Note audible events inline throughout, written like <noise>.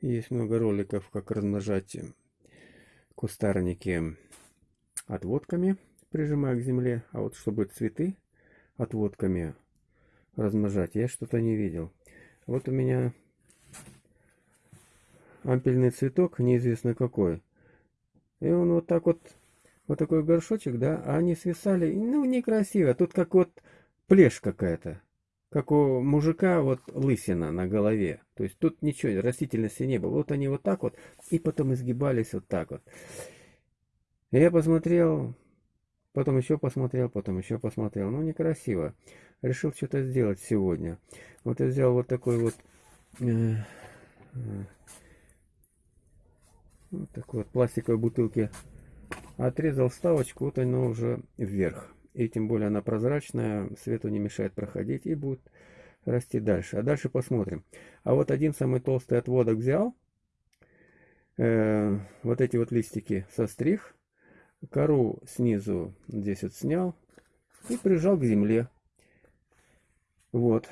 Есть много роликов, как размножать кустарники отводками, прижимая к земле. А вот чтобы цветы отводками размножать, я что-то не видел. Вот у меня ампельный цветок, неизвестно какой. И он вот так вот, вот такой горшочек, да, а они свисали, ну, некрасиво. Тут как вот плешь какая-то как у мужика вот лысина на голове. То есть тут ничего, растительности не было. Вот они вот так вот, и потом изгибались вот так вот. Я посмотрел, потом еще посмотрел, потом еще посмотрел. Ну, некрасиво. Решил что-то сделать сегодня. Вот я взял вот такой вот... Э, э, вот такой вот пластиковой бутылки. Отрезал вставочку, вот она уже вверх. И тем более она прозрачная, свету не мешает проходить и будет расти дальше. А дальше посмотрим. А вот один самый толстый отводок взял. Э, вот эти вот листики состриг. Кору снизу здесь вот снял. И прижал к земле. Вот.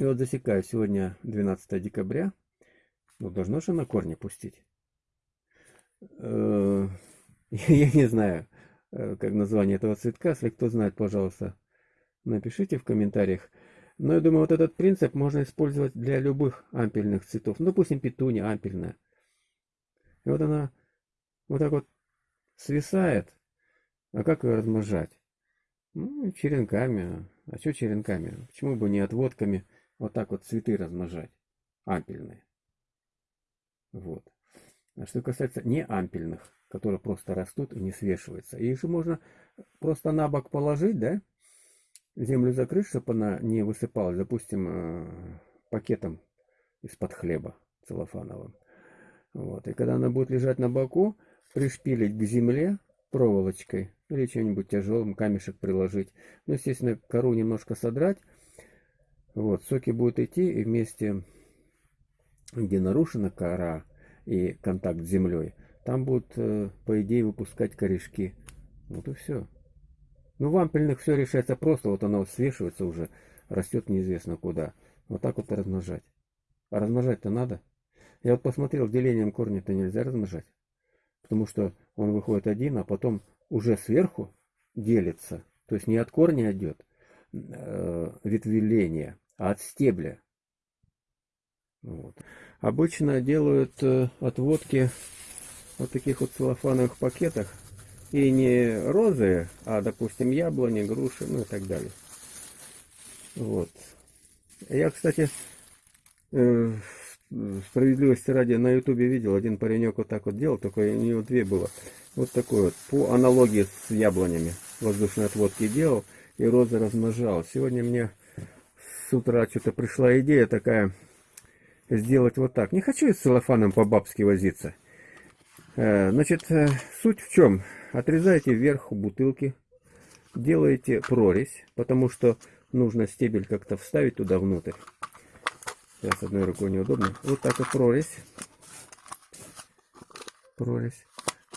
И вот засекаю. Сегодня 12 декабря. Ну, должно же на корни пустить. Э, <laughs> я не знаю. Э, как название этого цветка. Если кто знает, пожалуйста, напишите в комментариях. Но я думаю, вот этот принцип можно использовать для любых ампельных цветов. Ну, допустим, петуния ампельная. И вот она вот так вот свисает. А как ее размножать? Ну, черенками. А что черенками? Почему бы не отводками вот так вот цветы размножать? Ампельные. Вот. А что касается не ампельных, которые просто растут и не свешиваются. Их же можно просто на бок положить, да? Землю закрыть, чтобы она не высыпалась, допустим, э, пакетом из-под хлеба целлофановым. Вот. И когда она будет лежать на боку, пришпилить к земле проволочкой или чем-нибудь тяжелым, камешек приложить. Ну, естественно, кору немножко содрать. Вот, соки будут идти, и вместе, где нарушена кора и контакт с землей, там будут, э, по идее, выпускать корешки. Вот и все. Ну, в ампельных все решается просто. Вот оно свешивается уже, растет неизвестно куда. Вот так вот размножать. А размножать-то надо. Я вот посмотрел, делением корня-то нельзя размножать. Потому что он выходит один, а потом уже сверху делится. То есть не от корня идет э, ветвеление, а от стебля. Вот. Обычно делают э, отводки вот таких вот целлофановых пакетах. И не розы, а, допустим, яблони, груши, ну и так далее. Вот. Я, кстати, э, справедливости ради на ютубе видел, один паренек вот так вот делал, только у него две было. Вот такой вот, по аналогии с яблонями воздушной отводки делал, и розы размножал. Сегодня мне с утра что-то пришла идея такая, сделать вот так. Не хочу с целлофаном по-бабски возиться. Э, значит, э, суть в чем? Отрезаете вверх бутылки, делаете прорезь, потому что нужно стебель как-то вставить туда внутрь. Сейчас одной рукой неудобно. Вот так вот прорезь. Прорезь.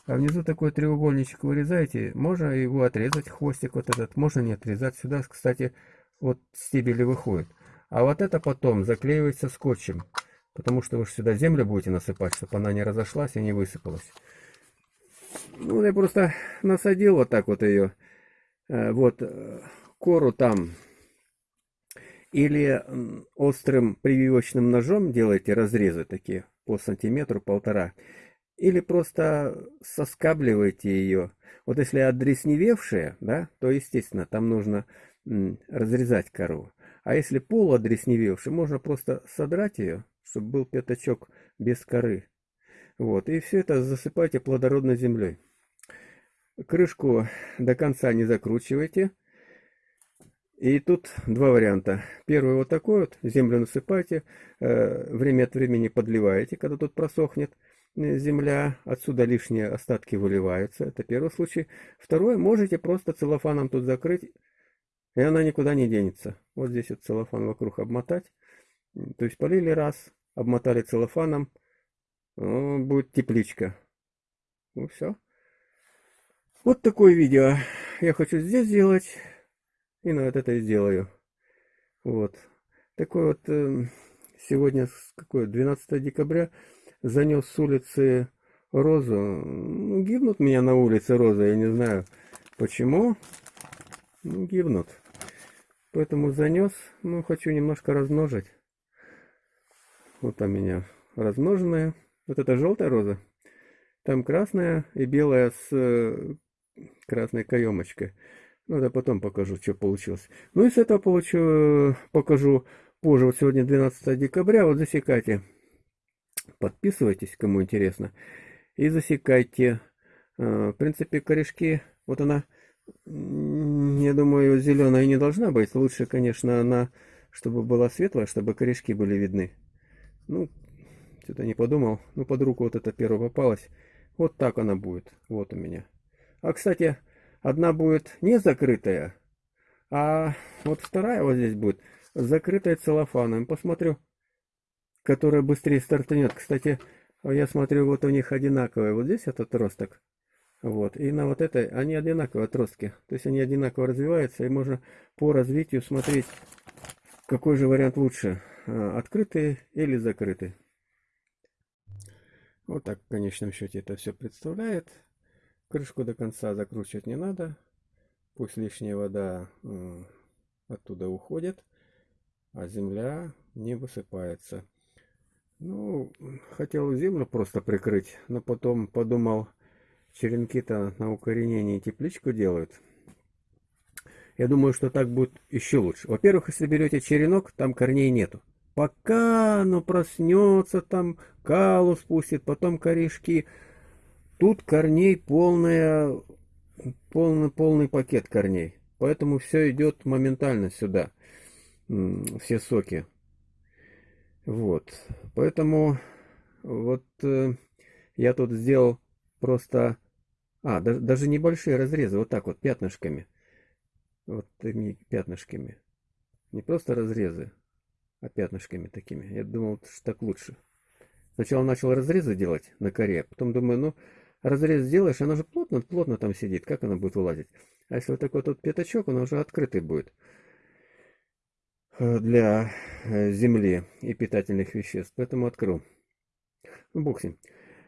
А внизу такой треугольничек вырезаете. Можно его отрезать, хвостик вот этот. Можно не отрезать. Сюда, кстати, вот стебели выходит. А вот это потом заклеивается скотчем. Потому что вы же сюда землю будете насыпать, чтобы она не разошлась и не высыпалась. Ну, я просто насадил вот так вот ее. Э, вот э, кору там. Или острым прививочным ножом делаете разрезы такие по сантиметру, полтора. Или просто соскабливаете ее. Вот если одресневевшая, да, то, естественно, там нужно разрезать кору. А если полуодресневевшая, можно просто содрать ее чтобы был пятачок без коры. Вот, и все это засыпайте плодородной землей. Крышку до конца не закручивайте. И тут два варианта. Первый вот такой вот, землю насыпайте, э, время от времени подливаете, когда тут просохнет э, земля, отсюда лишние остатки выливаются, это первый случай. Второй, можете просто целлофаном тут закрыть, и она никуда не денется. Вот здесь вот целлофан вокруг обмотать, то есть полили раз, обмотали целлофаном, будет тепличка. Ну все. Вот такое видео я хочу здесь сделать, и на вот это сделаю. Вот. Такой вот э, сегодня какое, 12 декабря, занес с улицы розу. Ну, гибнут меня на улице розы, я не знаю почему. Ну, гибнут. Поэтому занес, ну, хочу немножко размножить. Вот у меня размноженная. Вот это желтая роза. Там красная и белая с э, красной каемочкой. Ну, это потом покажу, что получилось. Ну, и с этого получу, покажу позже. Вот сегодня 12 декабря. Вот засекайте. Подписывайтесь, кому интересно. И засекайте. Э, в принципе, корешки, вот она, я думаю, зеленая не должна быть. Лучше, конечно, она, чтобы была светлая, чтобы корешки были видны. Ну, что-то не подумал. Ну, под руку вот это первое попалось. Вот так она будет. Вот у меня. А, кстати, одна будет не закрытая, а вот вторая вот здесь будет закрытая целлофаном. Посмотрю, которая быстрее стартанет. Кстати, я смотрю, вот у них одинаковые. Вот здесь этот отросток. Вот. И на вот этой, они одинаковые отростки. То есть они одинаково развиваются, и можно по развитию смотреть, какой же вариант лучше. А, открытый или закрытый. Вот так в конечном счете это все представляет. Крышку до конца закручивать не надо. Пусть лишняя вода оттуда уходит, а земля не высыпается. Ну, хотел землю просто прикрыть, но потом подумал, черенки-то на укоренении тепличку делают. Я думаю, что так будет еще лучше. Во-первых, если берете черенок, там корней нету. Пока оно проснется, там калу спустит, потом корешки Тут корней полная, полный, полный пакет корней. Поэтому все идет моментально сюда. Все соки. Вот. Поэтому вот э, я тут сделал просто... А, даже, даже небольшие разрезы, вот так вот, пятнышками. Вот такими пятнышками. Не просто разрезы, а пятнышками такими. Я думал, что так лучше. Сначала начал разрезы делать на коре, потом думаю, ну, разрез сделаешь, она же плотно, плотно там сидит, как она будет вылазить? А если вот такой вот пятачок, он уже открытый будет э, для э, земли и питательных веществ, поэтому открыл. Ну, бог с ним.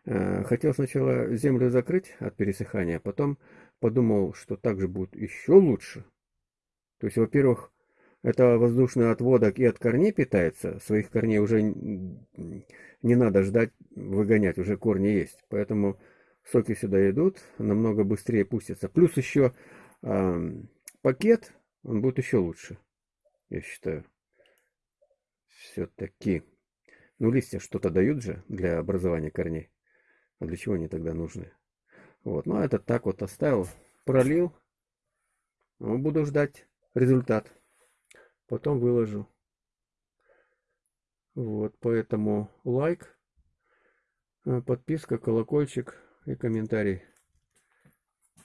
Э, хотел сначала землю закрыть от пересыхания, а потом подумал, что так же будет еще лучше. То есть, во-первых, это воздушный отводок и от корней питается, своих корней уже не надо ждать, выгонять, уже корни есть. Поэтому соки сюда идут, намного быстрее пустятся. Плюс еще э, пакет, он будет еще лучше, я считаю. Все-таки. Ну, листья что-то дают же для образования корней. А для чего они тогда нужны? Вот, ну, а этот так вот оставил, пролил. Ну, буду ждать результат. Потом выложу. Вот, поэтому лайк, э, подписка, колокольчик и комментарий.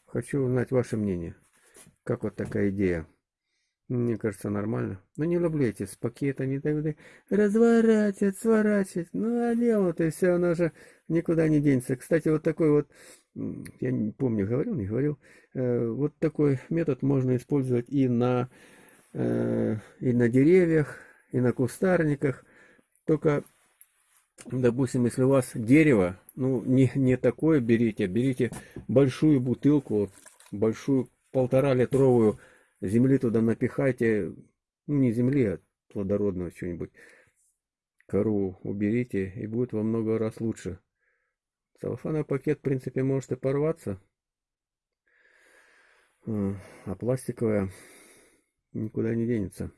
Хочу узнать ваше мнение. Как вот такая идея? Мне кажется, нормально. Но не люблю эти с пакетами тогда разворачивать, сворачивать. Ну, а дело-то и все, оно же никуда не денется. Кстати, вот такой вот, я не помню, говорил, не говорил, э, вот такой метод можно использовать и на, э, и на деревьях, и на кустарниках. Только допустим, если у вас дерево, ну, не, не такое берите, берите большую бутылку, большую полтора литровую земли туда напихайте, ну, не земли, а плодородного что-нибудь. Кору уберите, и будет во много раз лучше. Целлофановый пакет, в принципе, может и порваться. А пластиковая никуда не денется.